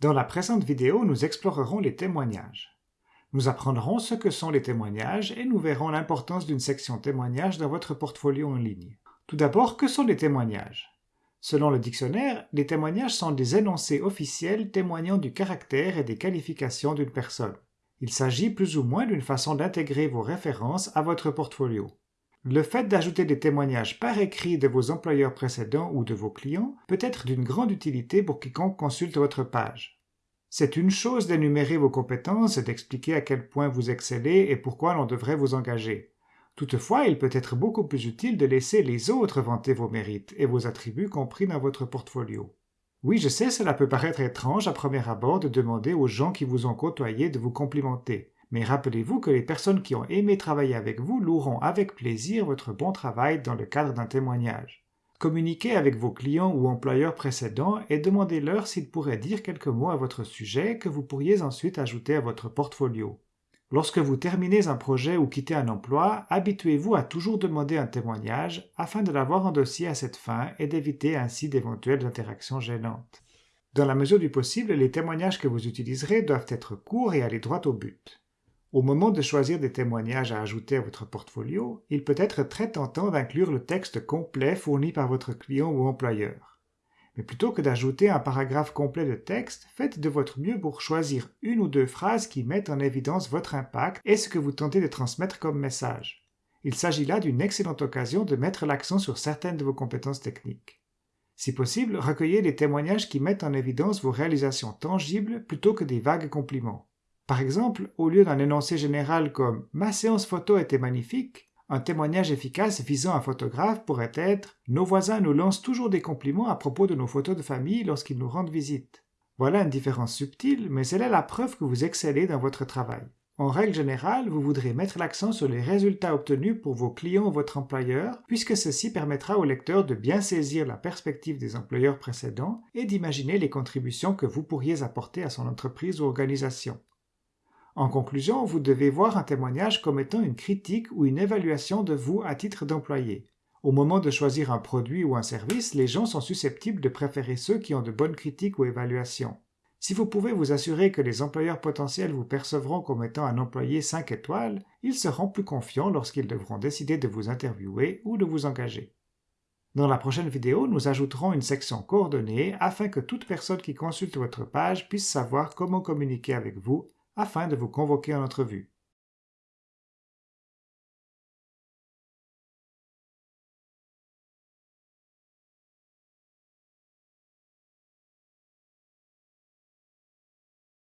Dans la présente vidéo, nous explorerons les témoignages. Nous apprendrons ce que sont les témoignages et nous verrons l'importance d'une section témoignages dans votre portfolio en ligne. Tout d'abord, que sont les témoignages? Selon le dictionnaire, les témoignages sont des énoncés officiels témoignant du caractère et des qualifications d'une personne. Il s'agit plus ou moins d'une façon d'intégrer vos références à votre portfolio. Le fait d'ajouter des témoignages par écrit de vos employeurs précédents ou de vos clients peut être d'une grande utilité pour quiconque consulte votre page. C'est une chose d'énumérer vos compétences et d'expliquer à quel point vous excellez et pourquoi l'on devrait vous engager. Toutefois, il peut être beaucoup plus utile de laisser les autres vanter vos mérites et vos attributs compris dans votre portfolio. Oui, je sais, cela peut paraître étrange à premier abord de demander aux gens qui vous ont côtoyé de vous complimenter, mais rappelez-vous que les personnes qui ont aimé travailler avec vous loueront avec plaisir votre bon travail dans le cadre d'un témoignage. Communiquez avec vos clients ou employeurs précédents et demandez-leur s'ils pourraient dire quelques mots à votre sujet que vous pourriez ensuite ajouter à votre portfolio. Lorsque vous terminez un projet ou quittez un emploi, habituez-vous à toujours demander un témoignage afin de l'avoir en dossier à cette fin et d'éviter ainsi d'éventuelles interactions gênantes. Dans la mesure du possible, les témoignages que vous utiliserez doivent être courts et aller droit au but. Au moment de choisir des témoignages à ajouter à votre portfolio, il peut être très tentant d'inclure le texte complet fourni par votre client ou employeur. Mais plutôt que d'ajouter un paragraphe complet de texte, faites de votre mieux pour choisir une ou deux phrases qui mettent en évidence votre impact et ce que vous tentez de transmettre comme message. Il s'agit là d'une excellente occasion de mettre l'accent sur certaines de vos compétences techniques. Si possible, recueillez des témoignages qui mettent en évidence vos réalisations tangibles plutôt que des vagues compliments. Par exemple, au lieu d'un énoncé général comme Ma séance photo était magnifique, un témoignage efficace visant un photographe pourrait être Nos voisins nous lancent toujours des compliments à propos de nos photos de famille lorsqu'ils nous rendent visite. Voilà une différence subtile, mais elle est la preuve que vous excellez dans votre travail. En règle générale, vous voudrez mettre l'accent sur les résultats obtenus pour vos clients ou votre employeur, puisque ceci permettra au lecteur de bien saisir la perspective des employeurs précédents et d'imaginer les contributions que vous pourriez apporter à son entreprise ou organisation. En conclusion, vous devez voir un témoignage comme étant une critique ou une évaluation de vous à titre d'employé. Au moment de choisir un produit ou un service, les gens sont susceptibles de préférer ceux qui ont de bonnes critiques ou évaluations. Si vous pouvez vous assurer que les employeurs potentiels vous percevront comme étant un employé 5 étoiles, ils seront plus confiants lorsqu'ils devront décider de vous interviewer ou de vous engager. Dans la prochaine vidéo, nous ajouterons une section coordonnée afin que toute personne qui consulte votre page puisse savoir comment communiquer avec vous afin de vous convoquer en entrevue.